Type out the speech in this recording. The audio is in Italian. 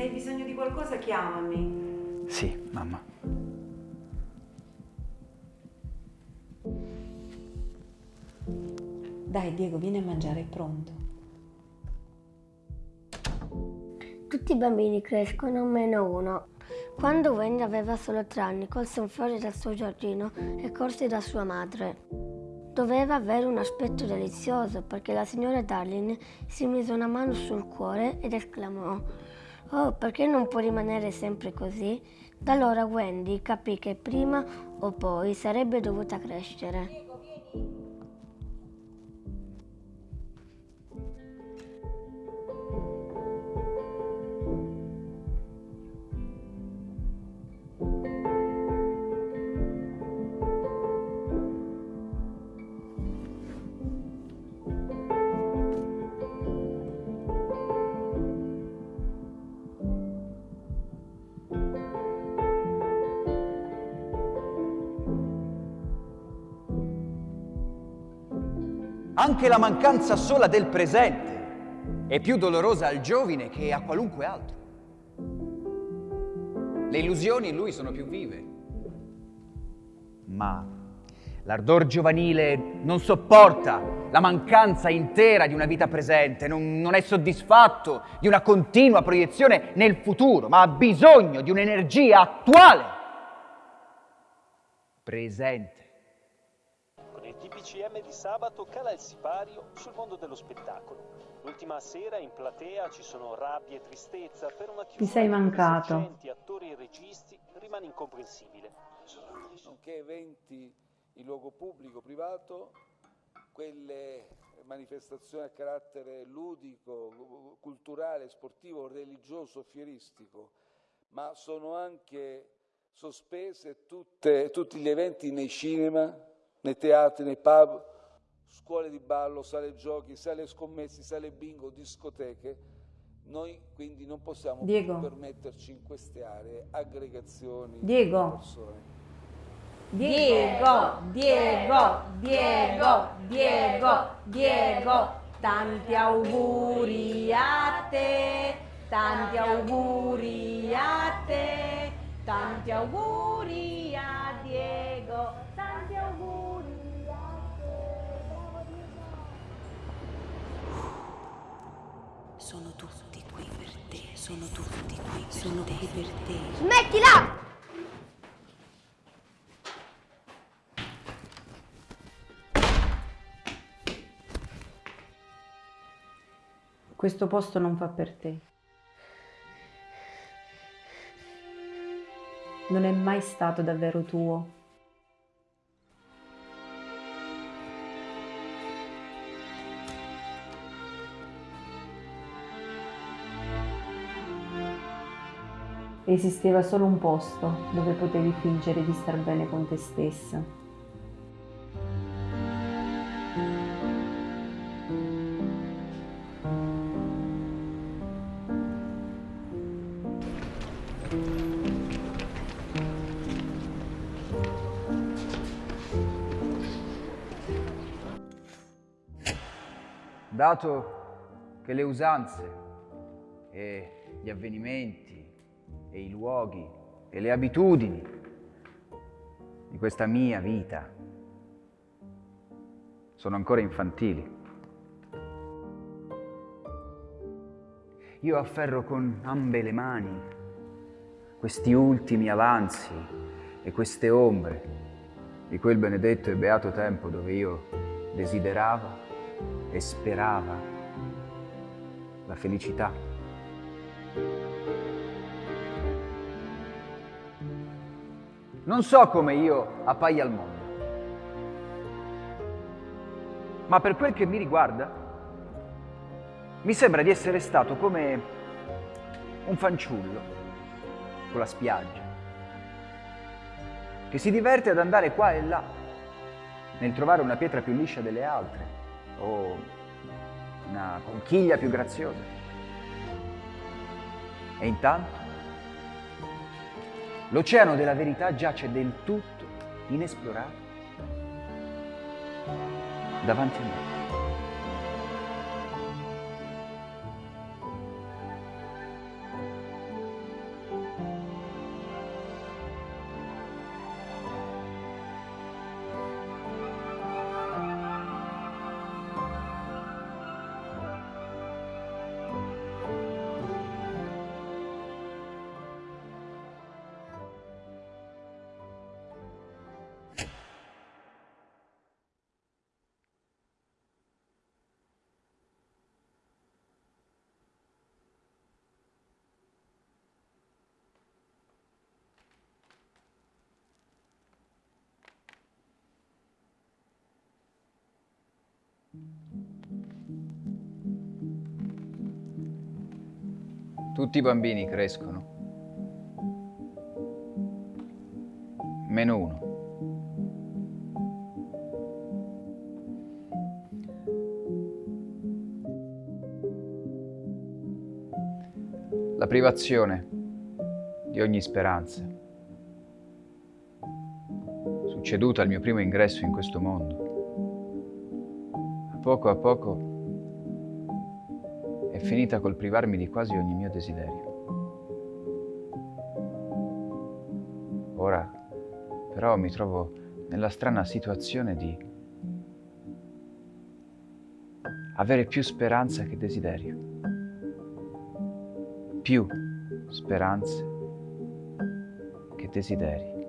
se hai bisogno di qualcosa chiamami. Sì, mamma. Dai Diego, vieni a mangiare, è pronto. Tutti i bambini crescono meno uno. Quando Wendy aveva solo tre anni, colse un fiore dal suo giardino e corse da sua madre. Doveva avere un aspetto delizioso perché la signora Darling si mise una mano sul cuore ed esclamò Oh, perché non può rimanere sempre così? Da allora Wendy capì che prima o poi sarebbe dovuta crescere. Anche la mancanza sola del presente è più dolorosa al giovine che a qualunque altro. Le illusioni in lui sono più vive. Ma l'ardor giovanile non sopporta la mancanza intera di una vita presente, non, non è soddisfatto di una continua proiezione nel futuro, ma ha bisogno di un'energia attuale, presente. TPCM di sabato cala il sipario sul mondo dello spettacolo. L'ultima sera in platea ci sono rabbia e tristezza per una chiusura Mi sei di mancato. esercenti, attori e registi rimane incomprensibile. nonché eventi in luogo pubblico, privato, quelle manifestazioni a carattere ludico, culturale, sportivo, religioso, fieristico, ma sono anche sospese tutte- tutti gli eventi nei cinema, nei teatri, nei pub, scuole di ballo, sale giochi, sale scommessi, sale bingo, discoteche. Noi quindi non possiamo Diego. più permetterci in queste aree aggregazioni Diego. di persone. Diego, Diego, Diego, Diego, Diego, tanti auguri a te, tanti auguri a te, tanti auguri sono tutti qui, sono qui per te. Smettila! Questo posto non fa per te. Non è mai stato davvero tuo. Esisteva solo un posto dove potevi fingere di star bene con te stessa. Dato che le usanze e gli avvenimenti e i luoghi e le abitudini di questa mia vita sono ancora infantili, io afferro con ambe le mani questi ultimi avanzi e queste ombre di quel benedetto e beato tempo dove io desiderava e sperava la felicità. Non so come io appaia al mondo, ma per quel che mi riguarda, mi sembra di essere stato come un fanciullo con la spiaggia, che si diverte ad andare qua e là nel trovare una pietra più liscia delle altre o una conchiglia più graziosa. E intanto l'oceano della verità giace del tutto inesplorato davanti a me. Tutti i bambini crescono. Meno uno. La privazione di ogni speranza, succeduta al mio primo ingresso in questo mondo, poco a poco è finita col privarmi di quasi ogni mio desiderio. Ora però mi trovo nella strana situazione di avere più speranza che desiderio, più speranze che desideri.